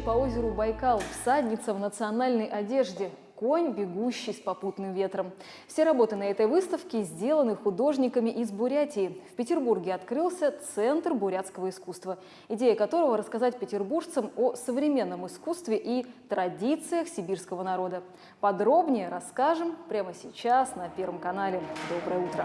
по озеру Байкал, всадница в национальной одежде, конь, бегущий с попутным ветром. Все работы на этой выставке сделаны художниками из Бурятии. В Петербурге открылся Центр бурятского искусства, идея которого рассказать петербуржцам о современном искусстве и традициях сибирского народа. Подробнее расскажем прямо сейчас на Первом канале. Доброе утро!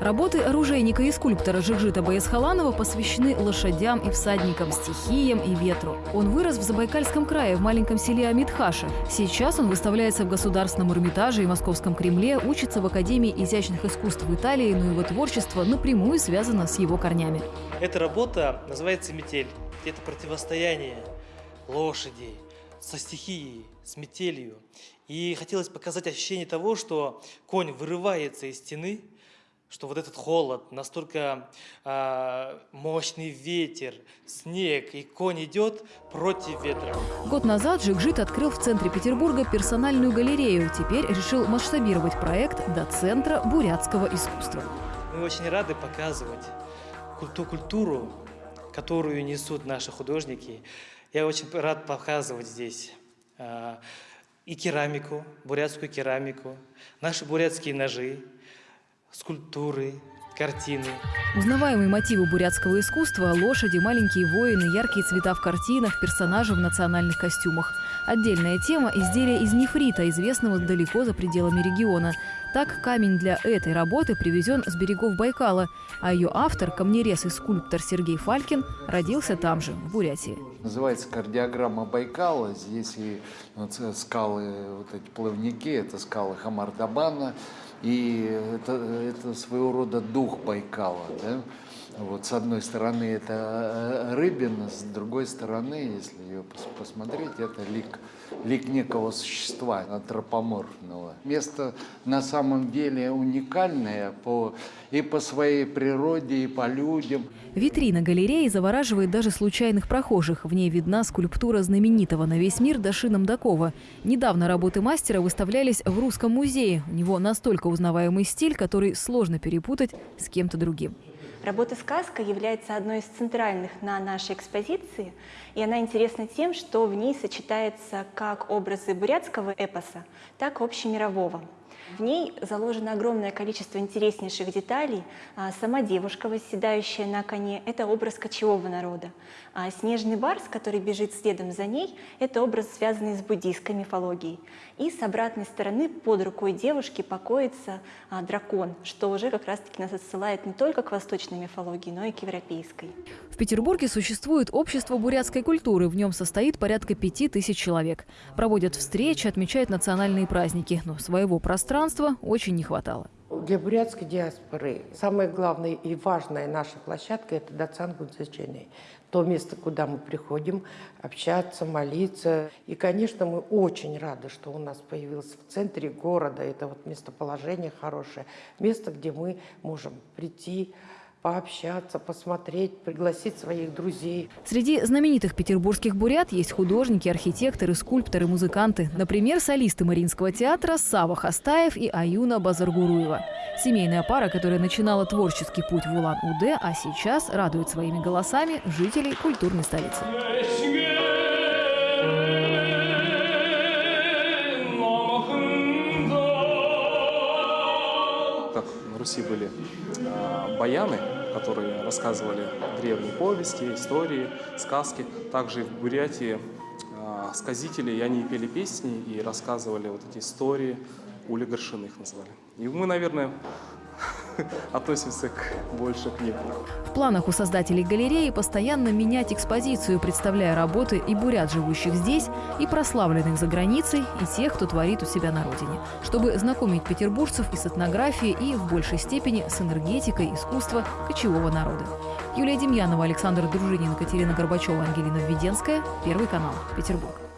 Работы оружейника и скульптора Жигжита Баясхаланова посвящены лошадям и всадникам, стихиям и ветру. Он вырос в Забайкальском крае, в маленьком селе Амитхаше. Сейчас он выставляется в Государственном Эрмитаже и Московском Кремле, учится в Академии изящных искусств в Италии, но его творчество напрямую связано с его корнями. Эта работа называется «Метель». Это противостояние лошади со стихией, с метелью. И хотелось показать ощущение того, что конь вырывается из стены, что вот этот холод, настолько э, мощный ветер, снег, и конь идет против ветра. Год назад Жигжит открыл в центре Петербурга персональную галерею. Теперь решил масштабировать проект до Центра бурятского искусства. Мы очень рады показывать ту культуру, которую несут наши художники. Я очень рад показывать здесь э, и керамику, бурятскую керамику, наши бурятские ножи, скульптуры, картины. Узнаваемые мотивы бурятского искусства – лошади, маленькие воины, яркие цвета в картинах, персонажи в национальных костюмах. Отдельная тема – изделия из нефрита, известного далеко за пределами региона. Так, камень для этой работы привезен с берегов Байкала, а ее автор, камнерез и скульптор Сергей Фалькин, родился там же, в Бурятии. Называется кардиограмма Байкала. Здесь и вот скалы, вот эти плавники, это скалы Хамардабана. И это, это своего рода дух Байкала. Да? Вот, с одной стороны это э, рыбина, с другой стороны, если ее посмотреть, это лик, лик некого существа антропоморфного. Место на самом деле уникальное по, и по своей природе, и по людям. Витрина галереи завораживает даже случайных прохожих. В ней видна скульптура знаменитого на весь мир Даши Намдакова. Недавно работы мастера выставлялись в Русском музее. У него настолько узнаваемый стиль, который сложно перепутать с кем-то другим. Работа «Сказка» является одной из центральных на нашей экспозиции, и она интересна тем, что в ней сочетается как образы бурятского эпоса, так и общемирового. В ней заложено огромное количество интереснейших деталей. А, сама девушка, восседающая на коне, это образ кочевого народа. А снежный барс, который бежит следом за ней, это образ, связанный с буддийской мифологией. И с обратной стороны под рукой девушки покоится а, дракон, что уже как раз-таки нас отсылает не только к восточной мифологии, но и к европейской. Петербурге существует общество бурятской культуры. В нем состоит порядка пяти тысяч человек. Проводят встречи, отмечают национальные праздники. Но своего пространства очень не хватало. Для бурятской диаспоры самая главная и важная наша площадка – это Дацан Гудзаченый. То место, куда мы приходим общаться, молиться. И, конечно, мы очень рады, что у нас появилось в центре города. Это вот местоположение хорошее. Место, где мы можем прийти, пообщаться, посмотреть, пригласить своих друзей. Среди знаменитых петербургских бурят есть художники, архитекторы, скульпторы, музыканты. Например, солисты Мариинского театра Сава Хастаев и Аюна Базаргуруева. Семейная пара, которая начинала творческий путь в Улан-Удэ, а сейчас радует своими голосами жителей культурной столицы. Как в Руси были баяны, которые рассказывали древние повести, истории, сказки. Также в Бурятии э, сказители, и они пели песни и рассказывали вот эти истории, ули горшины их называли. И мы, наверное, относимся к, больше к ним. В планах у создателей галереи постоянно менять экспозицию, представляя работы и бурят, живущих здесь, и прославленных за границей, и тех, кто творит у себя на родине, чтобы знакомить петербуржцев и с этнографией, и в большей степени с энергетикой искусства кочевого народа. Юлия Демьянова, Александр Дружинин, Катерина Горбачева, Ангелина Введенская. Первый канал. Петербург.